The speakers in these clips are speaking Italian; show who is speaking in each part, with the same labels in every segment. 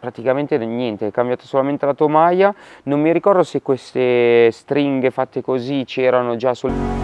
Speaker 1: praticamente niente, è cambiato solamente la tomaia, non mi ricordo se queste stringhe fatte così c'erano già sul...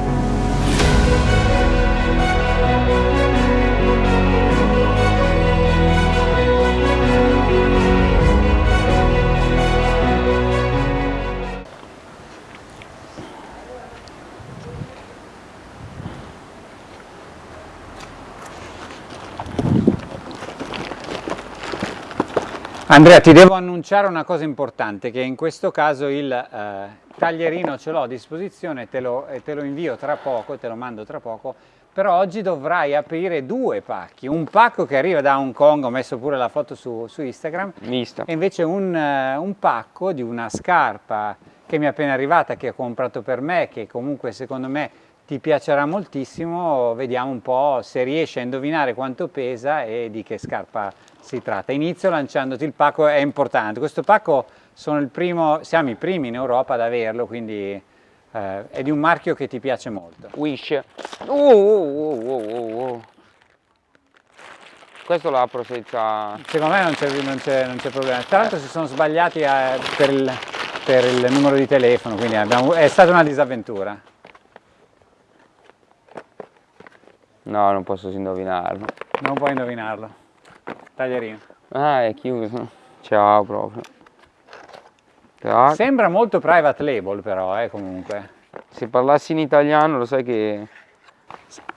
Speaker 2: Andrea, ti devo annunciare una cosa importante, che in questo caso il eh, taglierino ce l'ho a disposizione, te lo, te lo invio tra poco, te lo mando tra poco, però oggi dovrai aprire due pacchi, un pacco che arriva da Hong Kong, ho messo pure la foto su, su Instagram,
Speaker 1: Vista.
Speaker 2: e invece un, uh, un, pacco di una scarpa che mi è appena arrivata, che ho comprato per me, che comunque secondo me ti piacerà moltissimo, vediamo un po' se riesci a indovinare quanto pesa e di che scarpa si tratta. Inizio lanciandoti il pacco, è importante, questo pacco primo, siamo i primi in Europa ad averlo, quindi eh, è di un marchio che ti piace molto.
Speaker 1: Wish. Uh, uh, uh, Questo lo apro senza...
Speaker 2: Secondo me non c'è problema, tra l'altro si sono sbagliati eh, per, il, per, il, numero di telefono, quindi abbiamo, è stata una disavventura.
Speaker 1: No, non posso indovinarlo.
Speaker 2: Non puoi indovinarlo. Taglierino.
Speaker 1: Ah, è chiuso. Ciao proprio.
Speaker 2: Tac. Sembra molto private label però, eh, comunque.
Speaker 1: Se parlassi in italiano lo sai che...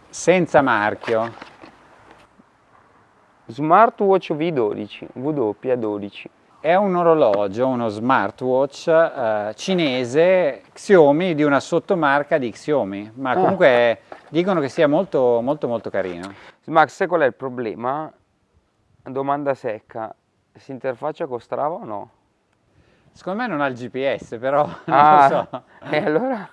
Speaker 2: Senza marchio.
Speaker 1: Smartwatch V12, W12.
Speaker 2: È un orologio, uno smartwatch eh, cinese Xiaomi di una sottomarca di Xiaomi, ma ah. comunque ah. dicono che sia molto molto molto carino.
Speaker 1: Max, sai qual è il problema? Domanda secca, si interfaccia con Strava o no?
Speaker 2: Secondo me non ha il GPS, però
Speaker 1: ah,
Speaker 2: non lo so.
Speaker 1: E allora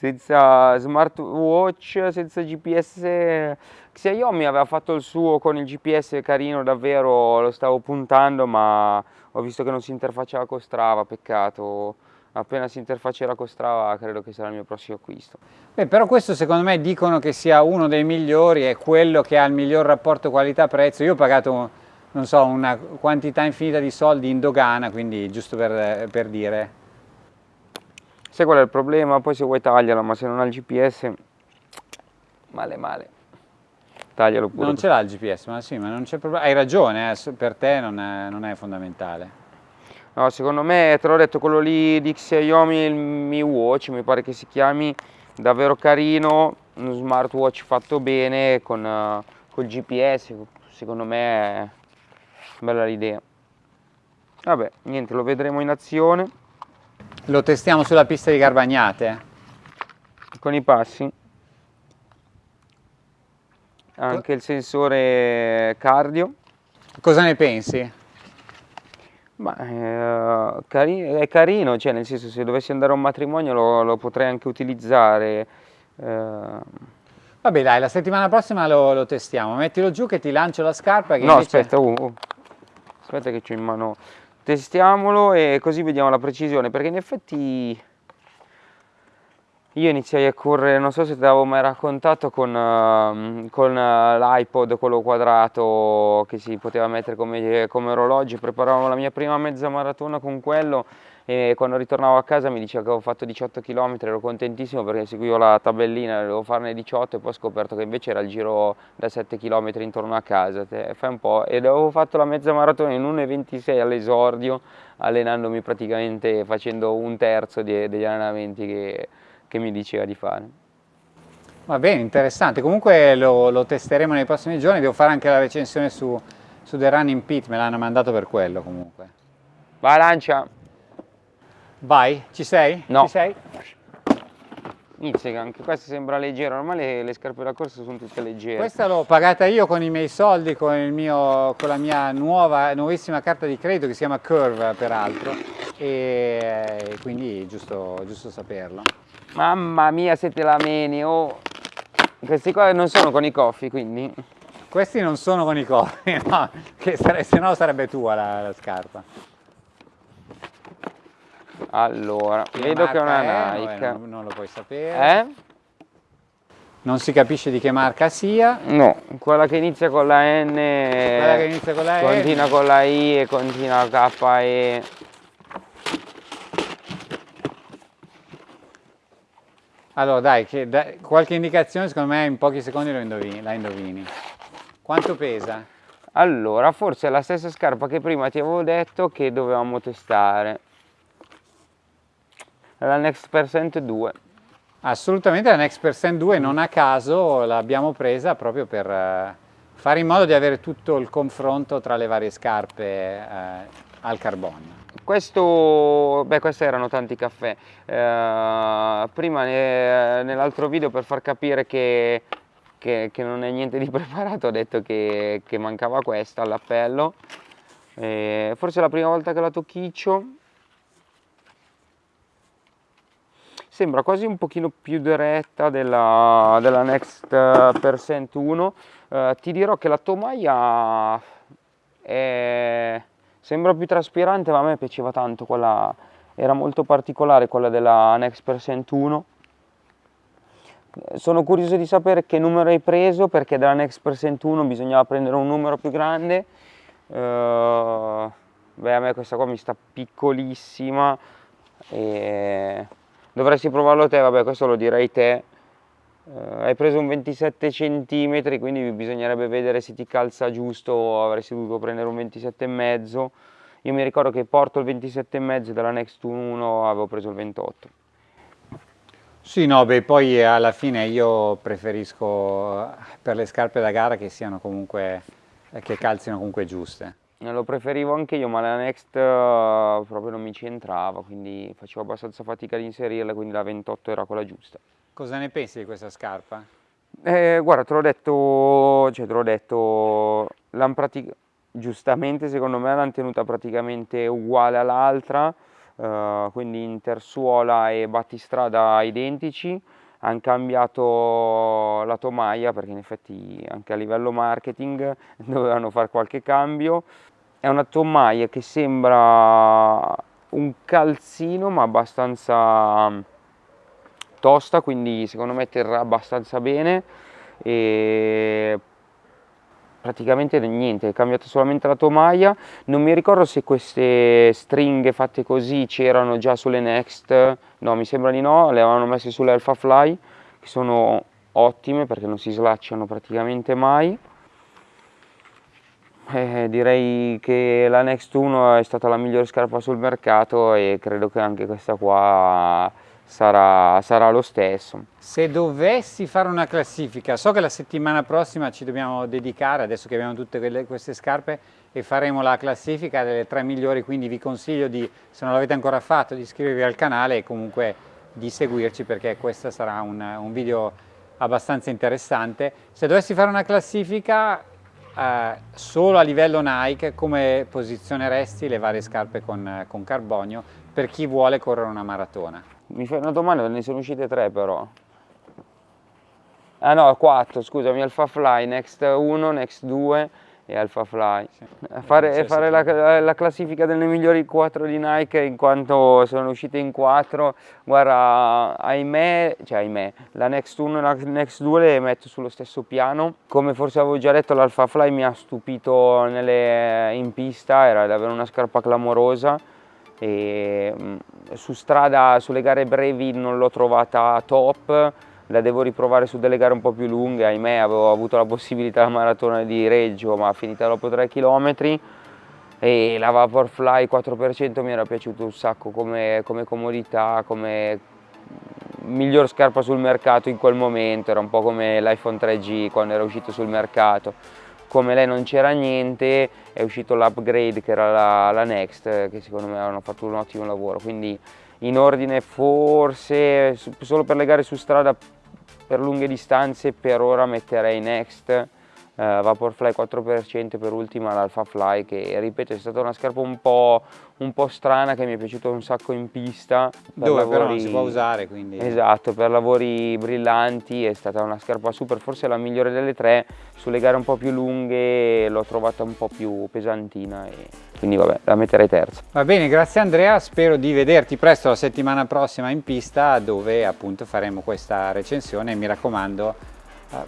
Speaker 1: senza smartwatch, senza GPS, Xiaomi aveva fatto il suo con il GPS carino davvero, lo stavo puntando ma ho visto che non si interfacciava con Strava, peccato appena si interfaccerà con Strava credo che sarà il mio prossimo acquisto.
Speaker 2: Beh, però questo secondo me dicono che sia uno dei migliori, è quello che ha il miglior rapporto qualità-prezzo. Io ho pagato, non so, una quantità infinita di soldi in dogana, quindi giusto per, per dire.
Speaker 1: Sai qual è il problema? Poi se vuoi taglialo, ma se non ha il GPS, male male. Taglialo pure.
Speaker 2: Non ce l'ha il GPS, ma sì, ma non c'è problema. Hai ragione, eh, per te non è, non è fondamentale.
Speaker 1: No, secondo me, te l'ho detto, quello lì di Xiaomi, il Mi Watch, mi pare che si chiami, davvero carino, uno smartwatch fatto bene, con uh, col GPS, secondo me è bella l'idea. Vabbè, niente, lo vedremo in azione.
Speaker 2: Lo testiamo sulla pista di Garbagnate?
Speaker 1: Con i passi. Anche il sensore cardio.
Speaker 2: Cosa ne pensi?
Speaker 1: Ma eh, cari è carino, cioè nel senso se dovessi andare a un matrimonio lo, lo potrei anche utilizzare. Eh.
Speaker 2: Vabbè dai, la settimana prossima lo, lo, testiamo, mettilo giù che ti lancio la scarpa.
Speaker 1: no invece... aspetta, uh, uh. aspetta che c'ho in mano, testiamolo e così vediamo la precisione, perché in effetti io iniziai a correre, non so se ti avevo mai raccontato, con, uh, con uh, l'iPod, quello quadrato che si poteva mettere come, come orologio, preparavamo la mia prima mezza maratona con quello e quando ritornavo a casa mi diceva che avevo fatto 18 km, ero contentissimo perché seguivo la tabellina, dovevo farne 18 e poi ho scoperto che invece era il giro da 7 km intorno a casa, fai un po', ed avevo fatto la mezza maratona in 1,26 all'esordio, allenandomi praticamente facendo un terzo degli allenamenti che che mi diceva di fare.
Speaker 2: Va bene, interessante. Comunque lo, lo, testeremo nei prossimi giorni, devo fare anche la recensione su, su The Running Pit, me l'hanno mandato per quello comunque.
Speaker 1: Vai Lancia!
Speaker 2: Vai, ci sei?
Speaker 1: No.
Speaker 2: Ci sei?
Speaker 1: Inizia, anche questa sembra leggera, ormai le, le, scarpe da corsa sono tutte leggere.
Speaker 2: Questa l'ho pagata io con i miei soldi, con, mio, con la mia nuova, nuovissima carta di credito che si chiama Curve peraltro e quindi giusto, giusto saperlo.
Speaker 1: Mamma mia se te la meni, oh. Questi qua non sono con i coffi quindi?
Speaker 2: Questi non sono con i coffi, no, che sare se no sarebbe tua la, la scarpa.
Speaker 1: Allora, che vedo che è una
Speaker 2: è?
Speaker 1: Nike.
Speaker 2: non, non, lo puoi sapere.
Speaker 1: Eh?
Speaker 2: non si capisce di che marca sia.
Speaker 1: No, quella che inizia con la N,
Speaker 2: Quella che inizia con la E.
Speaker 1: continua con la I e continua KE.
Speaker 2: Allora dai, che- dai, qualche indicazione secondo me in pochi secondi indovini, la indovini. Quanto pesa?
Speaker 1: Allora, forse è la stessa scarpa che prima ti avevo detto che dovevamo testare. La Next Percent 2.
Speaker 2: Assolutamente la Next Percent 2 non a caso l'abbiamo presa proprio per eh, fare in modo di avere tutto il confronto tra le varie scarpe eh, al carbonio.
Speaker 1: Questo, beh, questi erano tanti caffè. Eh, prima ne- nell'altro video per far capire che, che- che non è niente di preparato ho detto che, che mancava questa all'appello. Eh, forse è la prima volta che la tocchiccio. Sembra quasi un pochino più diretta della, della Next eh, Percent 1. Eh, ti dirò che la tomaia è- sembra più traspirante, ma a me piaceva tanto quella, era molto particolare quella della Next Percent 1. Eh, Sono curioso di sapere che numero hai preso perché dalla Next Percent 1 bisognava prendere un numero più grande. Eh, beh, a me questa qua mi sta piccolissima e dovresti provarlo te, vabbè, questo lo direi te. Eh, hai preso un 27 cm, quindi bisognerebbe vedere se ti calza giusto, avresti dovuto prendere un 27 e mezzo. Io mi ricordo che porto il 27 e mezzo della Next 1 avevo preso il 28.
Speaker 2: Sì, no, beh, poi alla fine io preferisco per le scarpe da gara che siano comunque, che calzino comunque giuste.
Speaker 1: Eh, Lo preferivo anche io, ma la Next eh, proprio non mi ci entrava, quindi facevo abbastanza fatica ad inserirla, quindi la 28 era quella giusta.
Speaker 2: Cosa ne pensi di questa scarpa?
Speaker 1: Eh, guarda, te l'ho detto, cioè detto, giustamente secondo me l'hanno tenuta praticamente uguale all'altra, eh, quindi intersuola e battistrada identici, hanno cambiato la tomaia perché in effetti anche a livello marketing dovevano fare qualche cambio. È una tomaia che sembra un calzino ma abbastanza tosta, quindi secondo me terrà abbastanza bene e praticamente niente, è cambiata solamente la tomaia. Non mi ricordo se queste stringhe fatte così c'erano già sulle Next, no, mi sembra di no, le avevano messe sulle Alpha Fly, che sono ottime perché non si slacciano praticamente mai. Eh, direi che la Next 1 è stata la migliore scarpa sul mercato e credo che anche questa qua sarà, sarà lo stesso.
Speaker 2: Se dovessi fare una classifica, so che la settimana prossima ci dobbiamo dedicare, adesso che abbiamo tutte quelle- queste scarpe, e faremo la classifica delle tre migliori, quindi vi consiglio di, se non l'avete ancora fatto, di iscrivervi al canale e comunque di seguirci perché questo sarà un, un video abbastanza interessante. Se dovessi fare una classifica eh, solo a livello Nike, come posizioneresti le varie scarpe con, con carbonio per chi vuole correre una maratona?
Speaker 1: Mi fai una domanda, ne sono uscite tre però. Ah no, quattro, scusami, Alpha Fly, Next 1, Next 2 e Alpha Fly. Fare,
Speaker 2: Sì,
Speaker 1: fare
Speaker 2: sì.
Speaker 1: la, la classifica delle migliori 4 di Nike in quanto sono uscite in 4, guarda, ahimè, cioè ahimè, la Next 1 e la Next 2 le metto sullo stesso piano. Come forse avevo già detto, l'Alpha Fly mi ha stupito nelle- in pista, era davvero una scarpa clamorosa e mm, su strada, sulle gare brevi non l'ho trovata top, la devo riprovare su delle gare un po' più lunghe, ahimè avevo avuto la possibilità la maratona di Reggio ma finita dopo 3 km e la Vaporfly 4% mi era piaciuto un sacco come, come comodità, come miglior scarpa sul mercato in quel momento, era un po' come l'iPhone 3G quando era uscito sul mercato. Come lei non c'era niente, è uscito l'upgrade che era la, la Next, che secondo me hanno fatto un ottimo lavoro. Quindi in ordine forse, solo per le gare su strada per lunghe distanze, per ora metterei Next, eh, Vaporfly 4% per ultima l'Alpha Fly che ripeto è stata una scarpa un po', un po' strana che mi è piaciuta un sacco in pista. per
Speaker 2: Dove però non
Speaker 1: lavori-
Speaker 2: si può usare, quindi...
Speaker 1: Esatto, per lavori brillanti è stata una scarpa super, forse la migliore delle tre, sulle gare un po' più lunghe l'ho trovata un po' più pesantina e quindi vabbè, la metterei terza.
Speaker 2: Va bene, grazie Andrea, spero di vederti presto la settimana prossima in pista dove appunto faremo questa recensione mi raccomando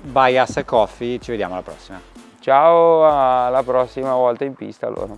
Speaker 2: by Assa Coffee, ci vediamo alla prossima.
Speaker 1: Ciao, alla prossima volta in pista allora.